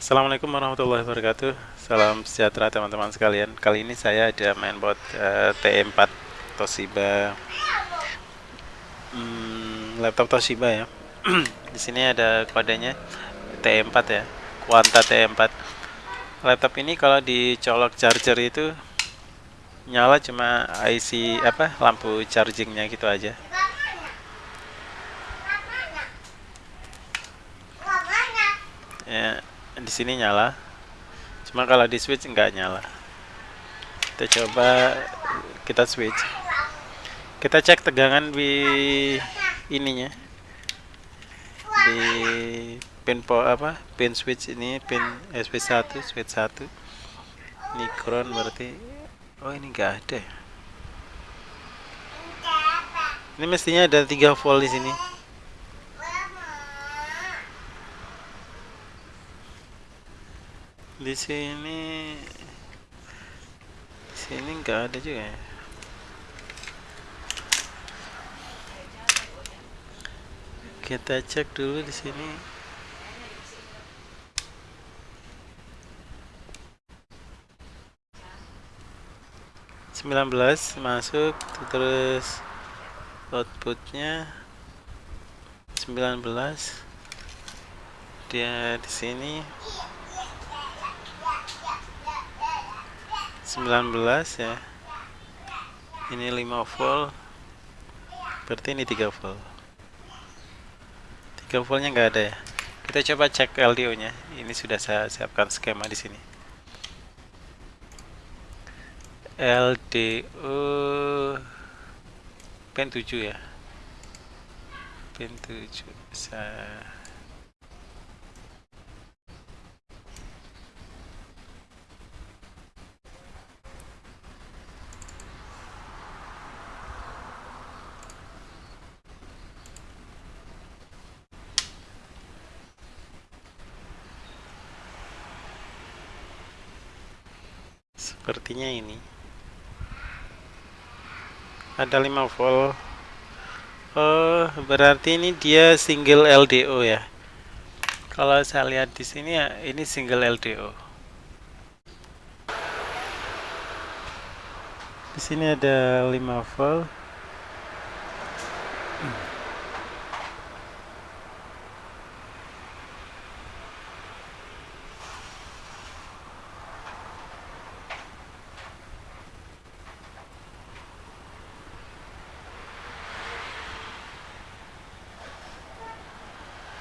Assalamualaikum warahmatullahi wabarakatuh. Salam sejahtera teman-teman sekalian. Kali ini saya ada mainboard uh, T4 Toshiba. Hmm, Laptop Toshiba ya. Di sini ada kodenya T4 ya Quanta T4 Laptop ini kalau dicolok charger itu Nyala cuma IC apa lampu chargingnya gitu aja ya di sini nyala. Cuma kalau di switch enggak nyala. Kita coba kita switch. Kita cek tegangan di ininya. Di pin po apa pin switch ini pin SP1 switch 1 ini berarti oh ini enggak ada ya. ini mestinya ada 3 volt di sini di sini di sini nggak ada juga ya? Kita cek dulu di sini. Sembilan belas masuk terus outputnya sembilan belas. Dia di sini 19 ya. Ini 5 volt. Berarti ini 3 volt. 3 voltnya enggak ada ya? Kita coba cek LDO nya ini sudah saya siapkan skema di sini. LDO pin 7 ya? Pin 7 saya sepertinya ini. Ada 5 volt. Oh berarti ini dia single LDO ya? Kalau saya lihat di sini ya ini single LDO di sini ada 5 volt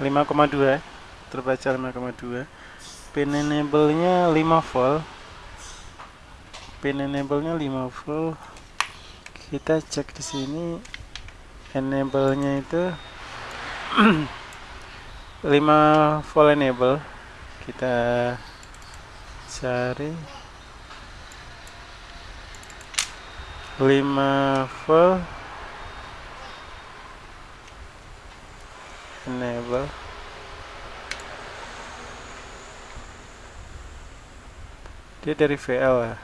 lima koma dua terbaca lima koma dua. Pin enable nya 5 volt. Pin enable nya 5 volt. Kita cek di sini enable nya itu 5 volt enable. Kita cari 5 volt enable dia dari VL ya?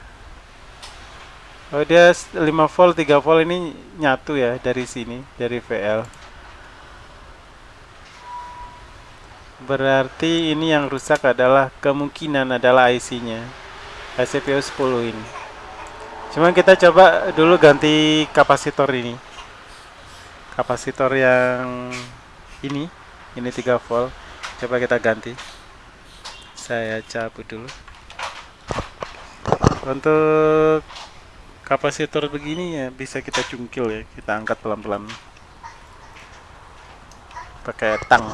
Oh dia 5 volt 3 volt ini nyatu ya dari sini dari VL berarti ini yang rusak adalah kemungkinan adalah IC nya ICPO 10 ini. Cuman kita coba dulu ganti kapasitor ini. Kapasitor yang ini ini 3 volt. Coba kita ganti. Saya cabut dulu. Untuk kapasitor begini ya bisa kita cungkil ya. Kita angkat pelan-pelan. Pakai tang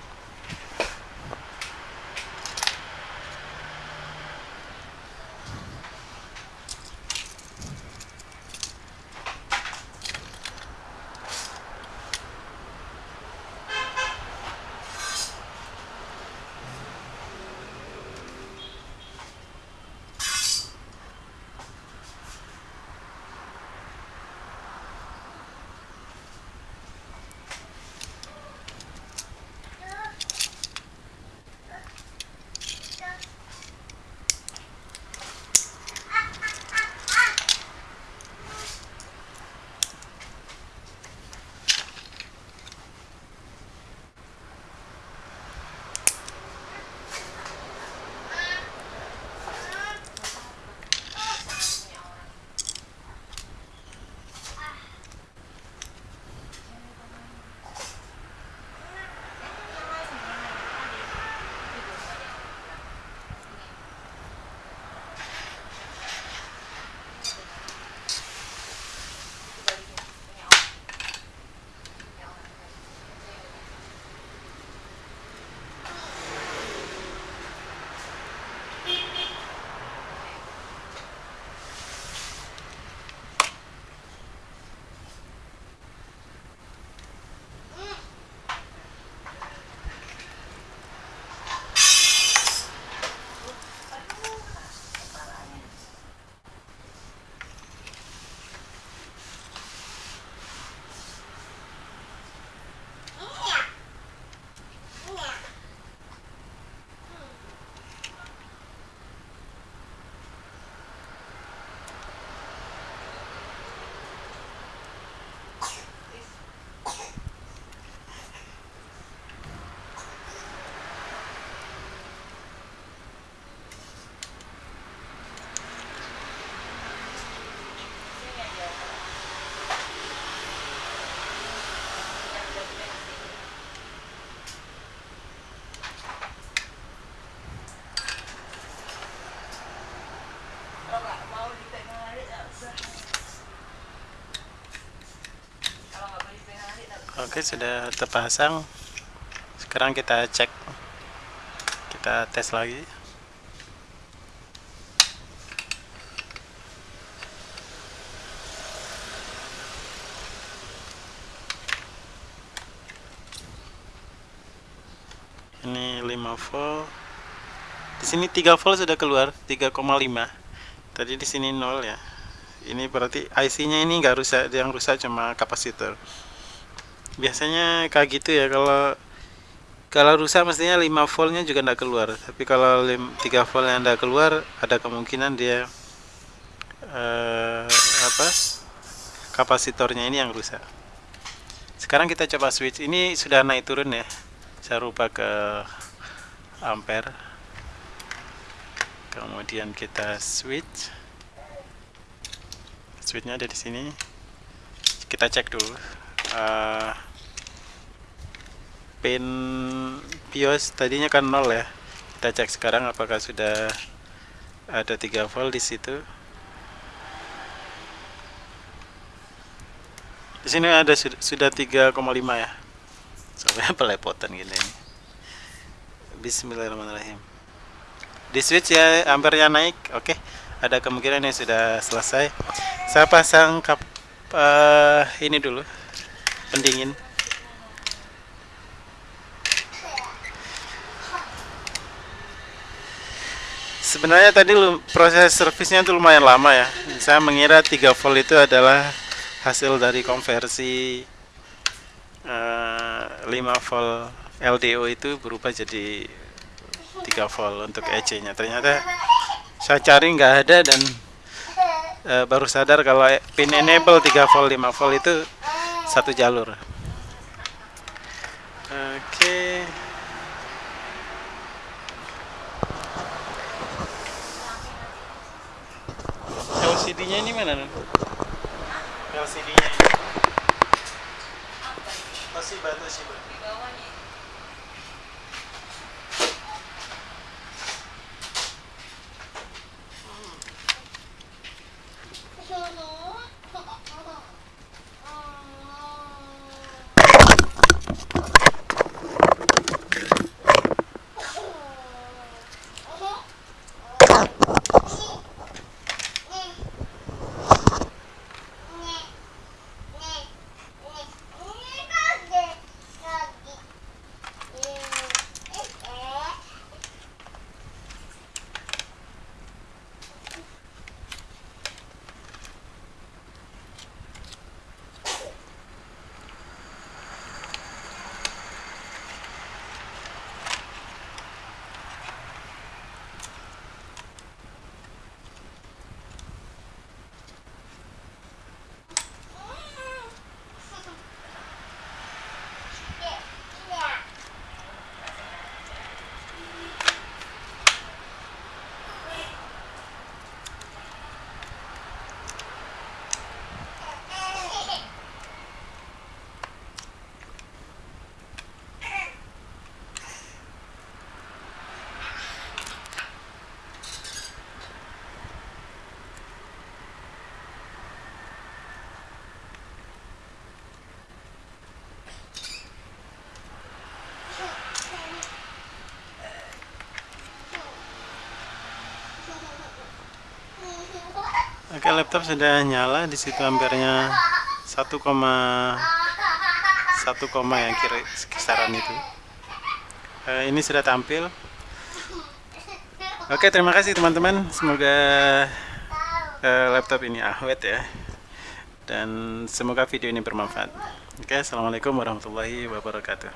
Oke, sudah terpasang. Sekarang kita cek. Kita tes lagi. Ini 5 volt. Di sini 3 volt sudah keluar, 3,5. Tadi di sini 0 ya ini berarti IC-nya ini enggak rusak yang rusak cuma kapasitor biasanya kayak gitu ya kalau kalau rusak mestinya 5 voltnya juga tidak keluar. Tapi kalau 3 volt yang tidak keluar ada kemungkinan dia eh, apa kapasitornya ini yang rusak. Sekarang kita coba switch. Ini sudah naik turun ya. Saya rubah ke ampere. Kemudian kita switch. Switchnya ada di sini. Kita cek dulu uh, pin BIOS tadinya kan nol ya. Kita cek sekarang apakah sudah ada 3 volt di situ. Di sini ada sudah 3,5 ya. Sampai pelepotan gini Bismillahirrahmanirrahim. Di switch ya ampernya naik. Oke okay. ada kemungkinan yang sudah selesai. Saya pasang kap uh, ini dulu pendingin. Sebenarnya tadi proses servisnya itu lumayan lama ya. Saya mengira 3 volt itu adalah hasil dari konversi uh, eh, 5 volt LDO itu berubah jadi 3 volt untuk EC nya ternyata saya cari nggak ada dan uh, baru sadar kalau pin enable 3 volt 5 volt itu satu jalur. Oke. Okay. LCD nya ini mana LCD nya ini. Toshiba Toshiba Oke, laptop sudah nyala. Di situ ampernya 1, 1, yang kiri kisaran itu. E, ini sudah tampil. Oke, terima kasih teman-teman. Semoga e, laptop ini awet ya. Dan semoga video ini bermanfaat. Oke, Assalamualaikum warahmatullahi wabarakatuh.